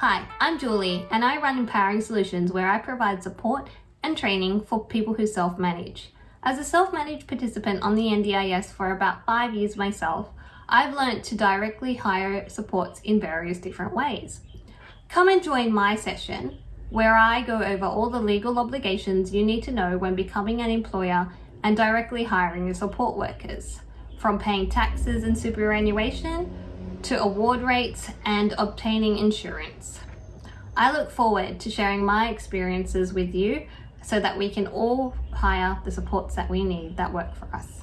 Hi, I'm Julie and I run Empowering Solutions where I provide support and training for people who self-manage. As a self-managed participant on the NDIS for about five years myself, I've learned to directly hire supports in various different ways. Come and join my session where I go over all the legal obligations you need to know when becoming an employer and directly hiring your support workers, from paying taxes and superannuation to award rates and obtaining insurance. I look forward to sharing my experiences with you so that we can all hire the supports that we need that work for us.